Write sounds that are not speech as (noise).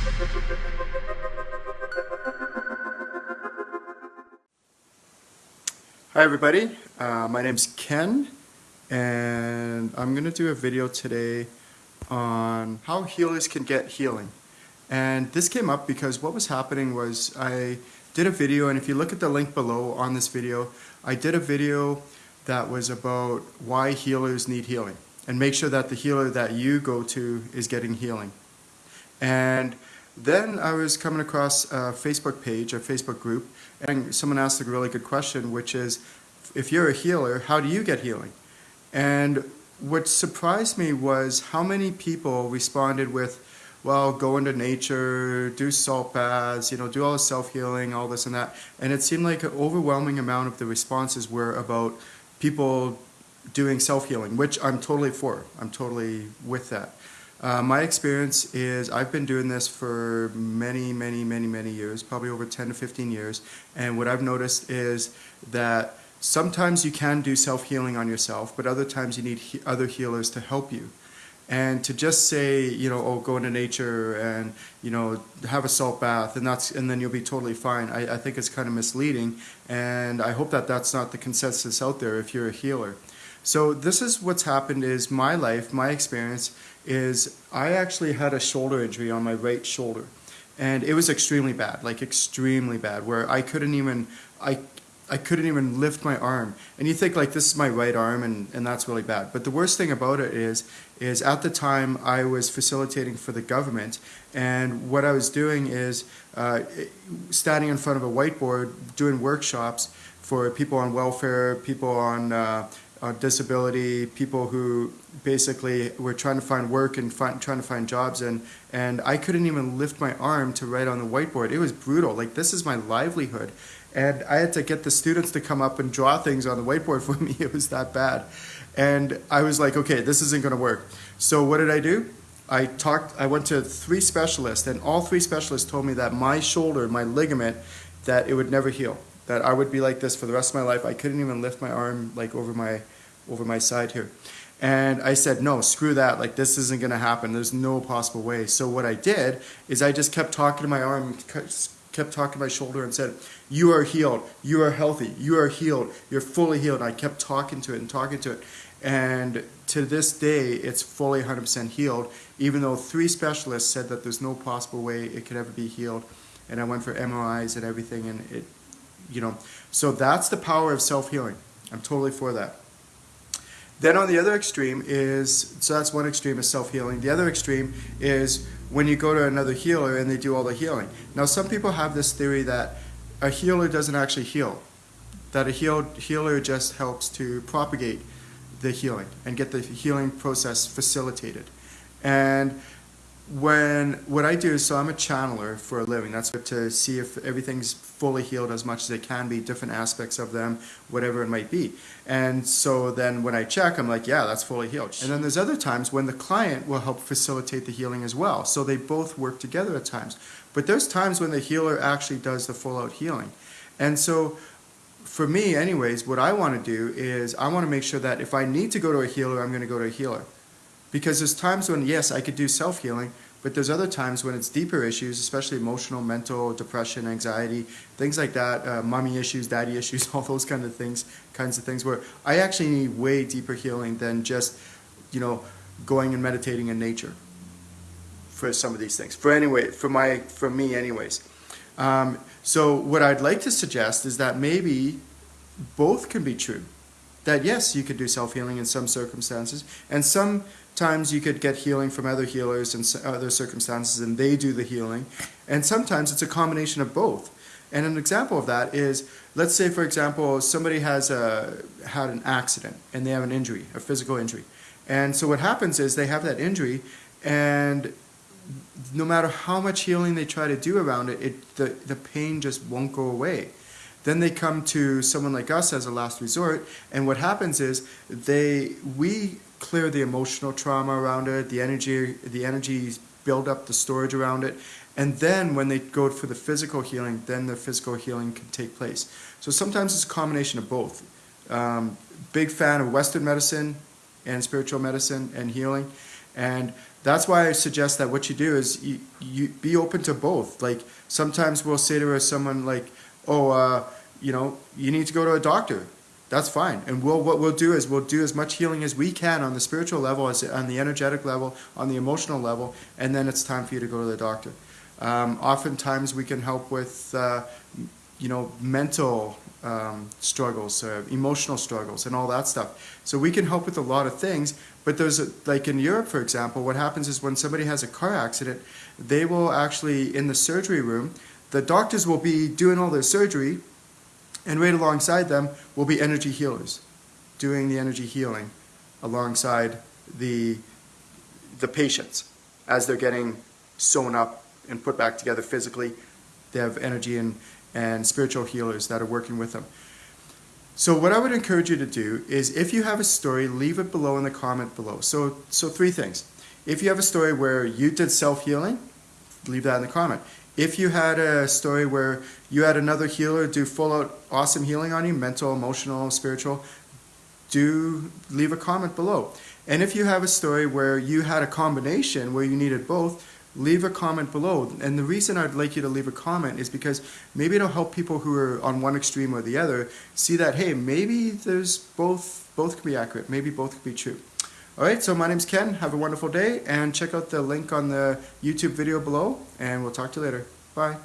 Hi everybody, uh, my name's Ken and I'm going to do a video today on how healers can get healing. And this came up because what was happening was I did a video and if you look at the link below on this video, I did a video that was about why healers need healing and make sure that the healer that you go to is getting healing. And then I was coming across a Facebook page, a Facebook group, and someone asked a really good question, which is, if you're a healer, how do you get healing? And what surprised me was how many people responded with, well, go into nature, do salt baths, you know, do all the self-healing, all this and that. And it seemed like an overwhelming amount of the responses were about people doing self-healing, which I'm totally for. I'm totally with that. Uh, my experience is I've been doing this for many, many, many, many years, probably over 10 to 15 years. And what I've noticed is that sometimes you can do self-healing on yourself, but other times you need he other healers to help you. And to just say, you know, oh, go into nature and, you know, have a salt bath and that's, and then you'll be totally fine. I, I think it's kind of misleading. And I hope that that's not the consensus out there if you're a healer. So this is what's happened is my life, my experience is I actually had a shoulder injury on my right shoulder and it was extremely bad, like extremely bad, where I couldn't even, I, I couldn't even lift my arm. And you think like this is my right arm and, and that's really bad. But the worst thing about it is, is at the time I was facilitating for the government and what I was doing is uh, standing in front of a whiteboard doing workshops for people on welfare, people on uh, uh, disability, people who basically were trying to find work and find, trying to find jobs and and I couldn't even lift my arm to write on the whiteboard. It was brutal. Like this is my livelihood. And I had to get the students to come up and draw things on the whiteboard (laughs) for me. It was that bad. And I was like, okay, this isn't going to work. So what did I do? I talked, I went to three specialists and all three specialists told me that my shoulder, my ligament, that it would never heal. That I would be like this for the rest of my life. I couldn't even lift my arm like over my, over my side here. And I said, no, screw that. Like, this isn't going to happen. There's no possible way. So what I did is I just kept talking to my arm, kept talking to my shoulder and said, you are healed. You are healthy. You are healed. You're fully healed. I kept talking to it and talking to it. And to this day, it's fully 100% healed, even though three specialists said that there's no possible way it could ever be healed. And I went for MRIs and everything, and it, you know. So that's the power of self-healing. I'm totally for that. Then on the other extreme is, so that's one extreme is self-healing. The other extreme is when you go to another healer and they do all the healing. Now some people have this theory that a healer doesn't actually heal, that a healed healer just helps to propagate the healing and get the healing process facilitated. And when what I do is so I'm a channeler for a living. That's to see if everything's fully healed as much as it can be, different aspects of them, whatever it might be. And so then when I check, I'm like, yeah, that's fully healed. And then there's other times when the client will help facilitate the healing as well. So they both work together at times. But there's times when the healer actually does the full out healing. And so for me anyways, what I want to do is I want to make sure that if I need to go to a healer, I'm going to go to a healer. Because there's times when, yes, I could do self-healing, but there's other times when it's deeper issues, especially emotional, mental, depression, anxiety, things like that, uh, mommy issues, daddy issues, (laughs) all those kind of things, kinds of things where I actually need way deeper healing than just, you know, going and meditating in nature for some of these things. For anyway, for my, for me anyways. Um, so what I'd like to suggest is that maybe both can be true. That yes, you could do self-healing in some circumstances, and sometimes you could get healing from other healers in other circumstances and they do the healing. And sometimes it's a combination of both. And an example of that is, let's say for example, somebody has a, had an accident and they have an injury, a physical injury. And so what happens is they have that injury and no matter how much healing they try to do around it, it the, the pain just won't go away. Then they come to someone like us as a last resort, and what happens is they we clear the emotional trauma around it, the energy, the energy build up the storage around it, and then when they go for the physical healing, then the physical healing can take place. So sometimes it's a combination of both. Um, big fan of Western medicine and spiritual medicine and healing. And that's why I suggest that what you do is you, you be open to both. Like sometimes we'll say to someone like, oh, uh, you know, you need to go to a doctor. That's fine. And we'll, what we'll do is we'll do as much healing as we can on the spiritual level, as on the energetic level, on the emotional level, and then it's time for you to go to the doctor. Um, oftentimes we can help with, uh, you know, mental um, struggles, uh, emotional struggles, and all that stuff. So we can help with a lot of things. But there's a, like in Europe, for example, what happens is when somebody has a car accident, they will actually in the surgery room, the doctors will be doing all their surgery, and right alongside them will be energy healers, doing the energy healing alongside the the patients as they're getting sewn up and put back together physically. They have energy and, and spiritual healers that are working with them. So what I would encourage you to do is if you have a story, leave it below in the comment below. So, so three things. If you have a story where you did self-healing, leave that in the comment. If you had a story where you had another healer do full out awesome healing on you, mental, emotional, spiritual, do leave a comment below. And if you have a story where you had a combination where you needed both, leave a comment below. And the reason I'd like you to leave a comment is because maybe it'll help people who are on one extreme or the other see that, hey, maybe there's both, both can be accurate. Maybe both can be true. All right, so my name's Ken. Have a wonderful day and check out the link on the YouTube video below and we'll talk to you later. Bye.